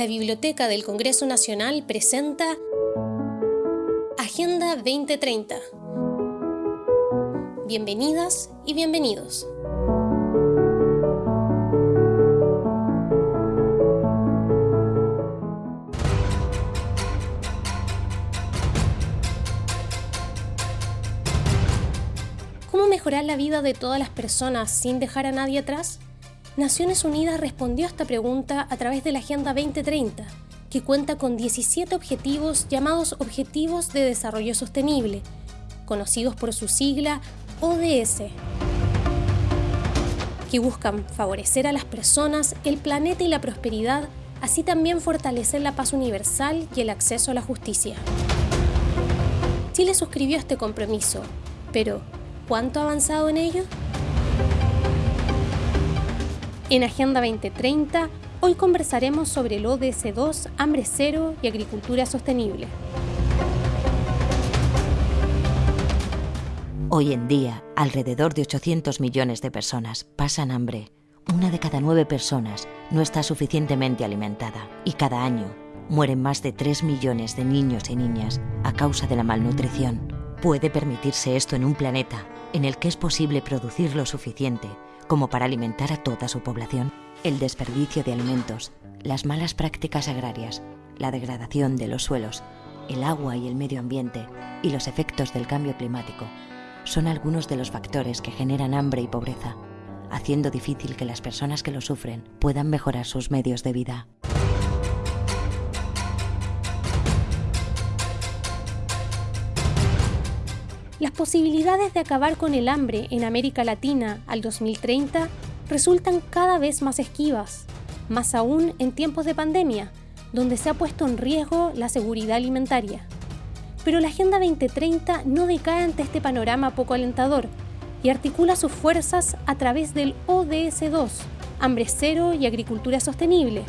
la Biblioteca del Congreso Nacional presenta Agenda 2030. Bienvenidas y bienvenidos. ¿Cómo mejorar la vida de todas las personas sin dejar a nadie atrás? Naciones Unidas respondió a esta pregunta a través de la Agenda 2030, que cuenta con 17 objetivos llamados Objetivos de Desarrollo Sostenible, conocidos por su sigla ODS, que buscan favorecer a las personas, el planeta y la prosperidad, así también fortalecer la paz universal y el acceso a la justicia. Chile suscribió este compromiso, pero ¿cuánto ha avanzado en ello? En Agenda 2030, hoy conversaremos sobre el ODS 2, hambre cero y agricultura sostenible. Hoy en día, alrededor de 800 millones de personas pasan hambre. Una de cada nueve personas no está suficientemente alimentada y cada año mueren más de 3 millones de niños y niñas a causa de la malnutrición. ¿Puede permitirse esto en un planeta en el que es posible producir lo suficiente como para alimentar a toda su población. El desperdicio de alimentos, las malas prácticas agrarias, la degradación de los suelos, el agua y el medio ambiente y los efectos del cambio climático son algunos de los factores que generan hambre y pobreza, haciendo difícil que las personas que lo sufren puedan mejorar sus medios de vida. Las posibilidades de acabar con el hambre en América Latina al 2030 resultan cada vez más esquivas, más aún en tiempos de pandemia, donde se ha puesto en riesgo la seguridad alimentaria. Pero la Agenda 2030 no decae ante este panorama poco alentador y articula sus fuerzas a través del ODS 2, Hambre Cero y Agricultura Sostenible,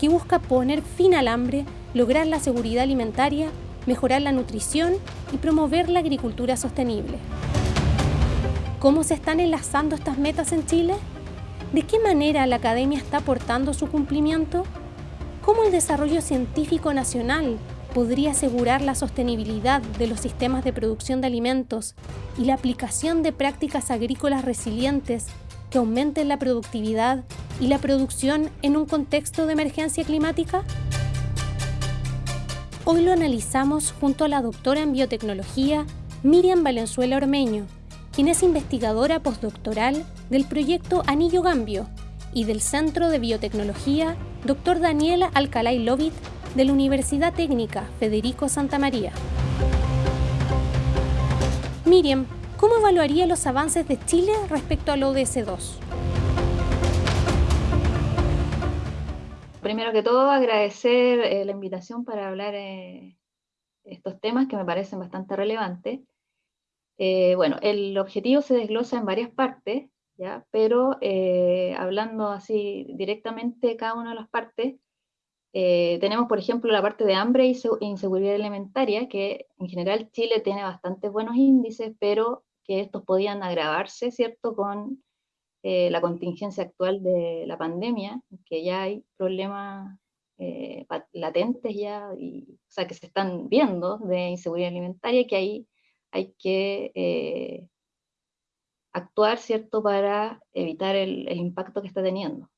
que busca poner fin al hambre, lograr la seguridad alimentaria mejorar la nutrición y promover la agricultura sostenible. ¿Cómo se están enlazando estas metas en Chile? ¿De qué manera la academia está aportando su cumplimiento? ¿Cómo el desarrollo científico nacional podría asegurar la sostenibilidad de los sistemas de producción de alimentos y la aplicación de prácticas agrícolas resilientes que aumenten la productividad y la producción en un contexto de emergencia climática? Hoy lo analizamos junto a la doctora en biotecnología Miriam Valenzuela Ormeño, quien es investigadora postdoctoral del proyecto Anillo Gambio y del Centro de Biotecnología Dr. Daniela Alcalay Lovit de la Universidad Técnica Federico Santa María. Miriam, ¿cómo evaluaría los avances de Chile respecto al ODS-2? Primero que todo agradecer eh, la invitación para hablar eh, estos temas que me parecen bastante relevantes. Eh, bueno, el objetivo se desglosa en varias partes, ¿ya? pero hablando así directamente cada una de las partes, tenemos por ejemplo la parte de hambre e inseguridad alimentaria, que en general Chile tiene bastante buenos índices, pero que estos podían agravarse, ¿cierto?, con eh, la contingencia actual de la pandemia, que ya hay problemas eh, latentes ya, o sea, que se están viendo de inseguridad alimentaria, que ahí hay que eh, actuar, ¿cierto?, para evitar el, el, impacto que está teniendo.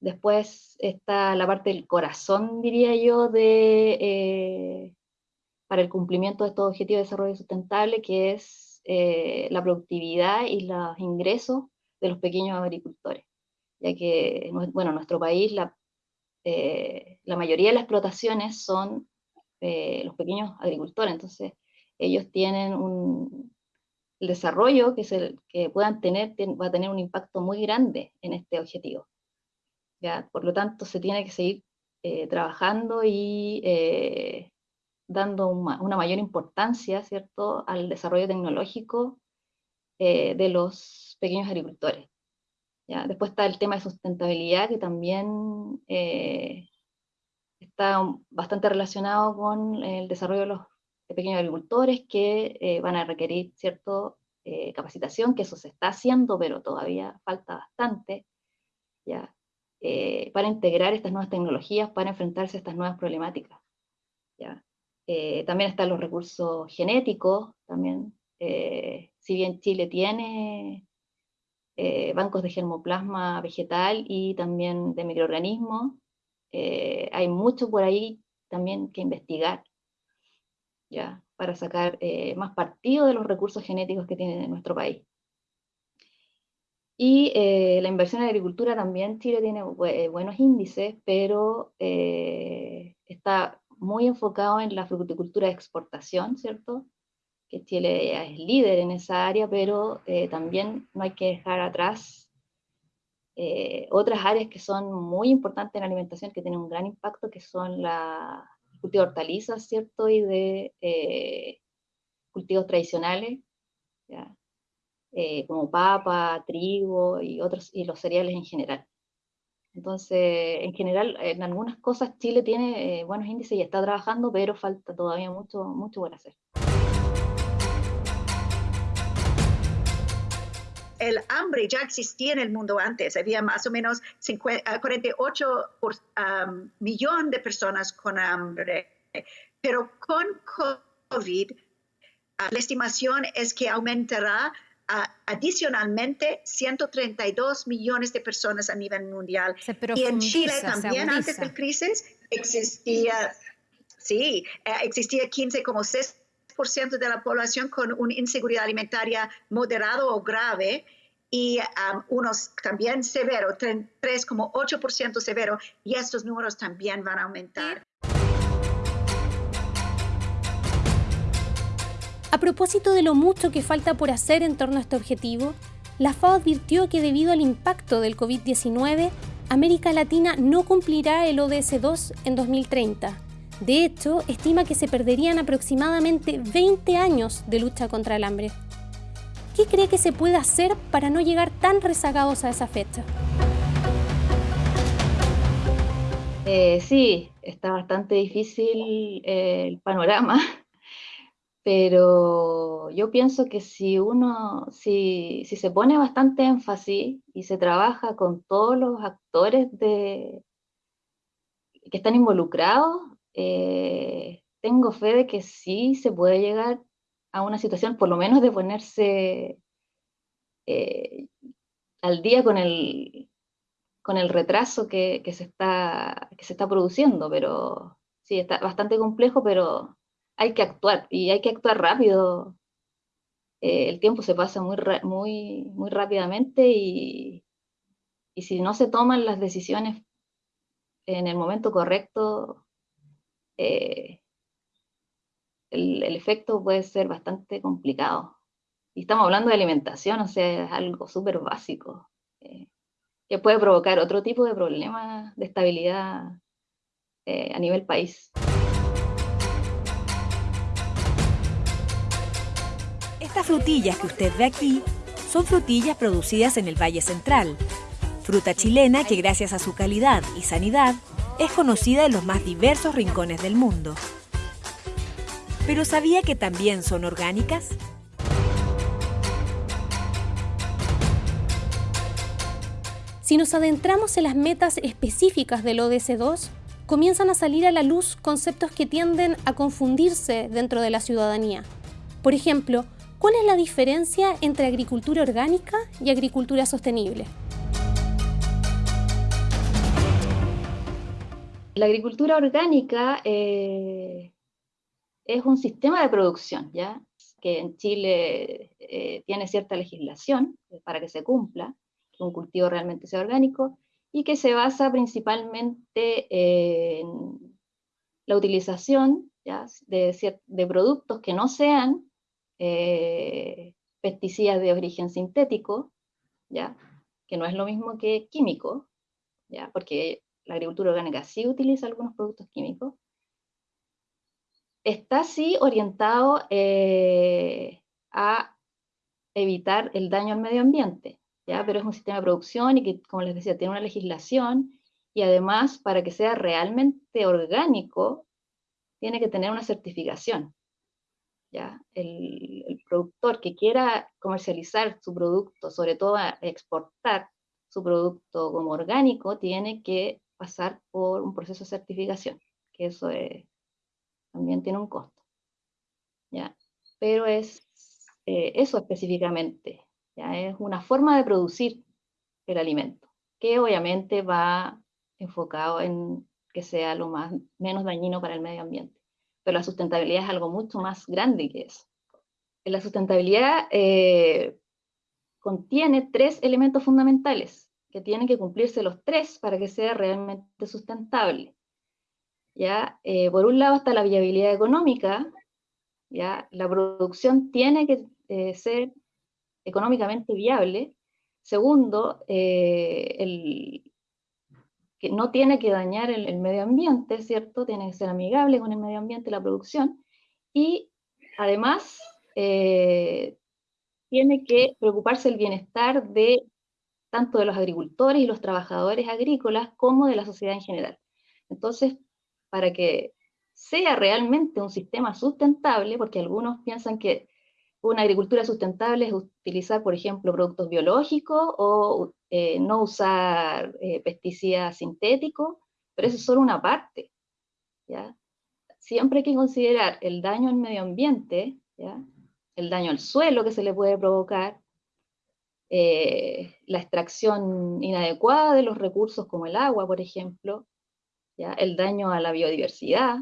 Después está la parte del corazón, diría yo, de, para el cumplimiento de estos objetivos de desarrollo sustentable, que es la productividad y los ingresos de los pequeños agricultores, ya que, bueno, nuestro país, la, eh, la mayoría de las explotaciones son eh, los pequeños agricultores, entonces ellos tienen un el desarrollo que, se, que puedan tener, va a tener un impacto muy grande en este objetivo. ¿ya? Por lo tanto, se tiene que seguir eh, trabajando y dando una, mayor importancia, ¿cierto?, al desarrollo tecnológico de los pequeños agricultores. ¿ya? Después está el tema de sustentabilidad, que también eh, está bastante relacionado con el desarrollo de los pequeños agricultores que eh, van a requerir cierta eh, capacitación, que eso se está haciendo, pero todavía falta bastante. ¿ya? eh, para integrar estas nuevas tecnologías, para enfrentarse a estas nuevas problemáticas. Eh, también están los recursos genéticos, también, eh, si bien Chile tiene bancos de germoplasma vegetal y también de microorganismos, hay mucho por ahí también que investigar, ¿ya? para sacar más partido de los recursos genéticos que tiene nuestro país. Y eh, la inversión en agricultura también Chile tiene eh, buenos índices, pero eh, está muy enfocado en la fruticultura de exportación, ¿cierto? Que Chile es líder en esa área, pero también no hay que dejar atrás otras áreas que son muy importantes en la alimentación, que tienen un gran impacto, que son la cultivo de hortalizas, ¿cierto? Y de cultivos tradicionales, ¿ya? Eh, como papa, trigo y, otros, y los cereales en general. Entonces, en general, en algunas cosas Chile tiene eh, buenos índices y está trabajando, pero falta todavía mucho, mucho por hacer. El hambre ya existía en el mundo antes. Había más o menos 48 millones de personas con hambre. Pero con COVID, la estimación es que aumentará adicionalmente 132 millones de personas a nivel mundial. y en Chile también antes de la crisis existía, sí, eh, existía 15,6% de la población con una inseguridad alimentaria moderado o grave y um, unos también severo, 3,8% severo, y estos números también van a aumentar. A propósito de lo mucho que falta por hacer en torno a este objetivo, la FAO advirtió que debido al impacto del COVID-19, América Latina no cumplirá el ODS 2 en 2030. De hecho, estima que se perderían aproximadamente 20 años de lucha contra el hambre. ¿Qué cree que se puede hacer para no llegar tan rezagados a esa fecha? Eh, sí, está bastante difícil eh, el panorama pero yo pienso que si uno, si, se pone bastante énfasis y se trabaja con todos los actores de, que están involucrados, eh, tengo fe de que sí se puede llegar a una situación, por lo menos de ponerse eh, al día con el, con el retraso que, se está, que se está produciendo, pero sí, está bastante complejo, pero hay que actuar y hay que actuar rápido. Eh, el tiempo se pasa muy, muy, muy rápidamente y, y si no se toman las decisiones en el momento correcto, eh, el, efecto puede ser bastante complicado. Y estamos hablando de alimentación, o sea, es algo súper básico, eh, que puede provocar otro tipo de problemas de estabilidad a nivel país. Estas frutillas que usted ve aquí son frutillas producidas en el Valle Central, fruta chilena que gracias a su calidad y sanidad es conocida en los más diversos rincones del mundo. ¿Pero sabía que también son orgánicas? Si nos adentramos en las metas específicas del ODS 2, comienzan a salir a la luz conceptos que tienden a confundirse dentro de la ciudadanía. Por ejemplo, ¿Cuál es la diferencia entre agricultura orgánica y agricultura sostenible? La agricultura orgánica eh, es un sistema de producción, ¿ya? que en Chile eh, tiene cierta legislación para que se cumpla, que un cultivo realmente sea orgánico, y que se basa principalmente en la utilización De, de productos que no sean eh, pesticidas de origen sintético, ¿ya? que no es lo mismo que químico, ¿ya? porque la agricultura orgánica sí utiliza algunos productos químicos, está sí orientado eh, a evitar el daño al medio ambiente, ¿ya? pero es un sistema de producción y que, como les decía, tiene una legislación y además para que sea realmente orgánico, tiene que tener una certificación. El, productor que quiera comercializar su producto, sobre todo exportar, su producto como orgánico, tiene que pasar por un proceso de certificación, que eso también tiene un costo. ¿ya? Pero es eh, eso específicamente, ¿ya? es una forma de producir el alimento, que obviamente va enfocado en que sea lo más, menos dañino para el medio ambiente. Pero la sustentabilidad es algo mucho más grande que eso. La sustentabilidad eh, contiene tres elementos fundamentales, que tienen que cumplirse los tres para que sea realmente sustentable. ¿Ya? Eh, por un lado está la viabilidad económica, ¿ya? la producción tiene que eh, ser económicamente viable. Segundo, el, que no tiene que dañar el, medio ambiente, ¿cierto? Tiene que ser amigable con el medio ambiente la producción. Y además, eh, tiene que preocuparse el bienestar de tanto de los agricultores y los trabajadores agrícolas como de la sociedad en general. Entonces, para que sea realmente un sistema sustentable, porque algunos piensan que una agricultura sustentable es utilizar, por ejemplo, productos biológicos o eh, no usar eh, pesticidas sintéticos, pero eso es solo una parte. ¿ya? Siempre hay que considerar el daño al medio ambiente, ¿ya? el daño al suelo que se le puede provocar, eh, la extracción inadecuada de los recursos como el agua, por ejemplo, ¿ya? el daño a la biodiversidad,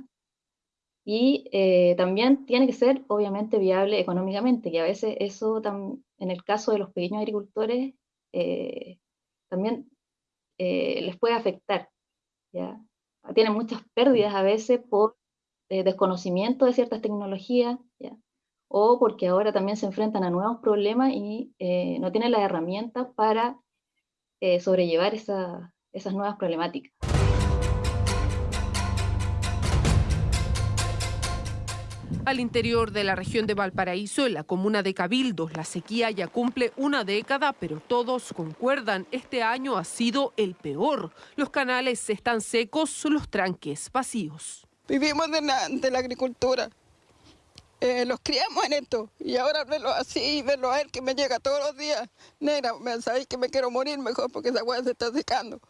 y eh, también tiene que ser obviamente viable económicamente, que a veces eso en el caso de los pequeños agricultores eh, también les puede afectar. ¿ya? Tienen muchas pérdidas a veces por desconocimiento de ciertas tecnologías, ¿ya? O porque ahora también se enfrentan a nuevos problemas y no tienen las herramientas para sobrellevar esas nuevas problemáticas. Al interior de la región de Valparaíso, en la comuna de Cabildos, la sequía ya cumple una década, pero todos concuerdan, este año ha sido el peor. Los canales están secos, los tranques vacíos. Vivimos de la, agricultura, eh, los criamos en esto y ahora verlo así, verlo a él que me llega todos los días, negra, sabéis que me quiero morir mejor porque esa agua se está secando.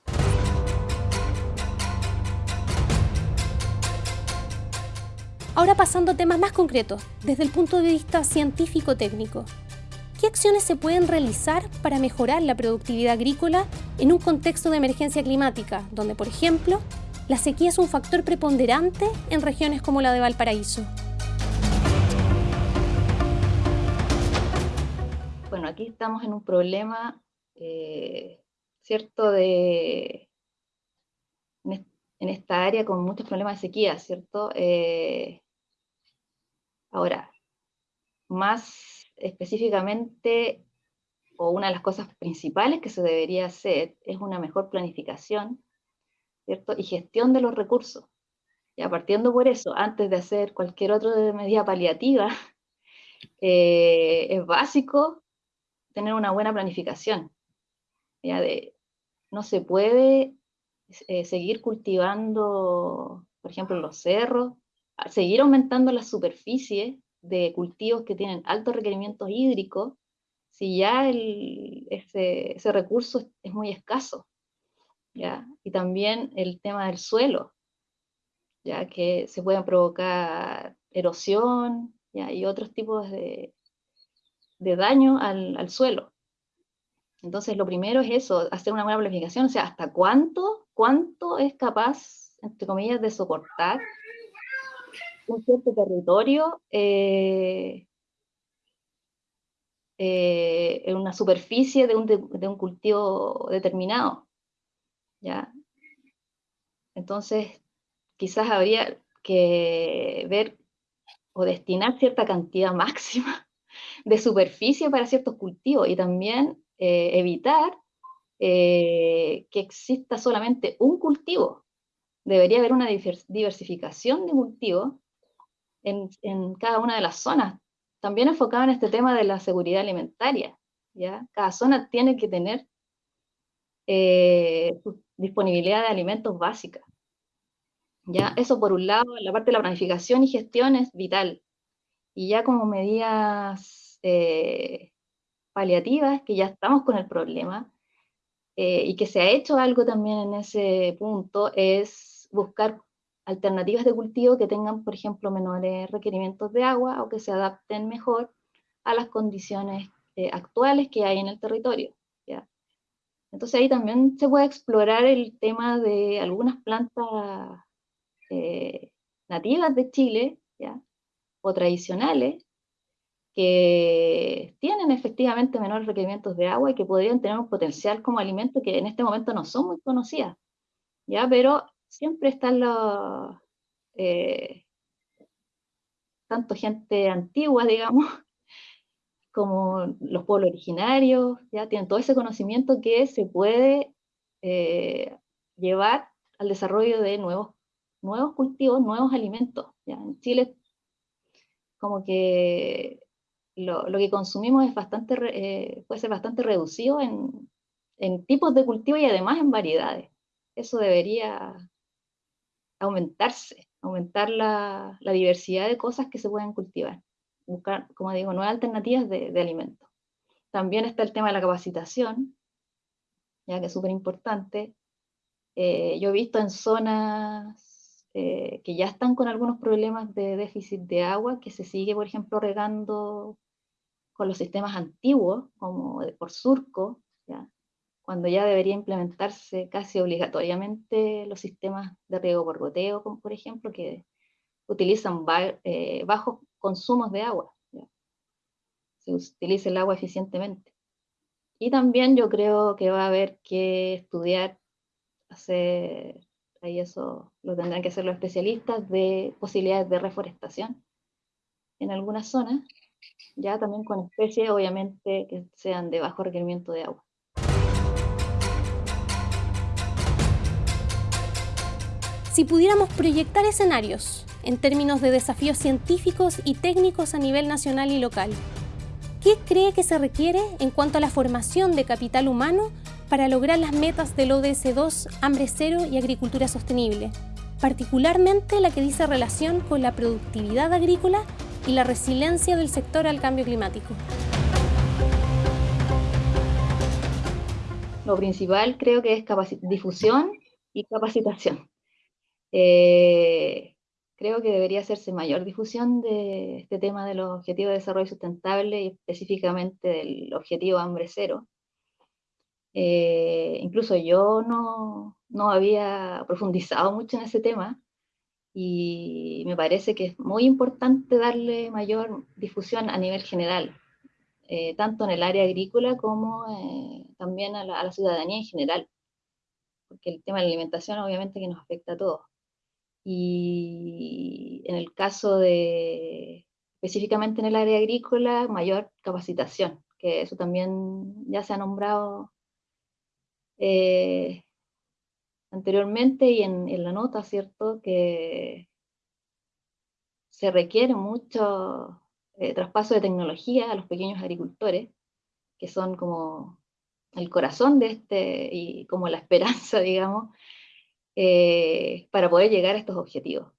Ahora pasando a temas más concretos, desde el punto de vista científico-técnico. ¿Qué acciones se pueden realizar para mejorar la productividad agrícola en un contexto de emergencia climática, donde, por ejemplo, la sequía es un factor preponderante en regiones como la de Valparaíso? Aquí estamos en un problema, eh, ¿cierto?, de, en, esta área con muchos problemas de sequía, ¿cierto? Eh, Ahora, más específicamente, o una de las cosas principales que se debería hacer es una mejor planificación, ¿cierto? Y gestión de los recursos. Ya partiendo por eso, antes de hacer cualquier otra medida paliativa, eh, es básico tener una buena planificación. Ya de, no se puede eh, seguir cultivando, por ejemplo, los cerros, seguir aumentando la superficie de cultivos que tienen altos requerimientos hídricos, si ya ese, recurso es, muy escaso. ¿ya? Y también el tema del suelo, ya que se pueden provocar erosión ¿ya? y otros tipos de, de daño al, al, suelo. Entonces, lo primero es eso, hacer una buena planificación, o sea, hasta cuánto, cuánto es capaz, entre comillas, de soportar un cierto territorio eh, eh, en una superficie de un, de, un, cultivo determinado. ¿ya? Entonces, quizás habría que ver o destinar cierta cantidad máxima de superficie para ciertos cultivos y también eh, evitar que exista solamente un cultivo. Debería haber una diversificación de cultivos en, cada una de las zonas. También enfocado en este tema de la seguridad alimentaria. ¿ya? Cada zona tiene que tener eh, disponibilidad de alimentos básica. ¿ya? Eso por un lado, la parte de la planificación y gestión es vital. Y ya como medidas eh, paliativas, que ya estamos con el problema, eh, y que se ha hecho algo también en ese punto, es buscar alternativas de cultivo que tengan, por ejemplo, menores requerimientos de agua o que se adapten mejor a las condiciones eh, actuales que hay en el territorio. Entonces ahí también se puede explorar el tema de algunas plantas eh, nativas de Chile o tradicionales que tienen efectivamente menores requerimientos de agua y que podrían tener un potencial como alimento que en este momento no son muy conocidas. ¿ya? Pero siempre están los, eh, tanto gente antigua, digamos, como los pueblos originarios, ya tienen todo ese conocimiento que se puede eh, llevar al desarrollo de nuevos, nuevos cultivos, nuevos alimentos. ¿ya? En Chile, como que lo, que consumimos es bastante, eh, puede ser bastante reducido en, tipos de cultivo y además en variedades. Eso debería aumentarse, aumentar la, diversidad de cosas que se pueden cultivar, buscar, como digo, nuevas alternativas de, de alimentos. También está el tema de la capacitación, ya que es súper importante. Eh, yo he visto en zonas eh, que ya están con algunos problemas de déficit de agua, que se sigue, por ejemplo, regando con los sistemas antiguos, como por surco, ¿ya? cuando ya debería implementarse casi obligatoriamente los sistemas de riego por goteo, como por ejemplo, que utilizan eh, bajos consumos de agua. Se utiliza el agua eficientemente. Y también yo creo que va a haber que estudiar, hacer, ahí eso lo tendrán que hacer los especialistas, de posibilidades de reforestación en algunas zonas, ya también con especies obviamente que sean de bajo requerimiento de agua. Si pudiéramos proyectar escenarios en términos de desafíos científicos y técnicos a nivel nacional y local, ¿qué cree que se requiere en cuanto a la formación de capital humano para lograr las metas del ODS 2, hambre cero y agricultura sostenible? Particularmente la que dice relación con la productividad agrícola y la resiliencia del sector al cambio climático. Lo principal creo que es difusión y capacitación. Eh, creo que debería hacerse mayor difusión de este tema de los objetivos de desarrollo sustentable y específicamente del objetivo hambre cero. Eh, incluso yo no, no, había profundizado mucho en ese tema y me parece que es muy importante darle mayor difusión a nivel general, eh, tanto en el área agrícola como también a la, a la ciudadanía en general, porque el tema de la alimentación obviamente que nos afecta a todos. Y en el caso de, específicamente en el área agrícola, mayor capacitación, que eso también ya se ha nombrado eh, anteriormente y en, la nota, ¿cierto? Que se requiere mucho eh, traspaso de tecnología a los pequeños agricultores, que son como el corazón de este y como la esperanza, digamos, eh, para poder llegar a estos objetivos.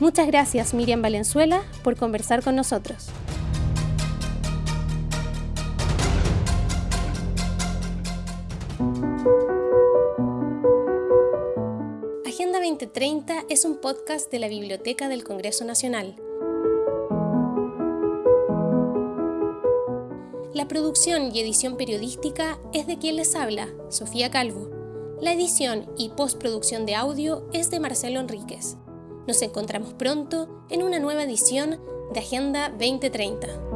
Muchas gracias Miriam Valenzuela por conversar con nosotros. Agenda 2030 es un podcast de la Biblioteca del Congreso Nacional La producción y edición periodística es de quien les habla, Sofía Calvo. La edición y postproducción de audio es de Marcelo Enríquez. Nos encontramos pronto en una nueva edición de Agenda 2030.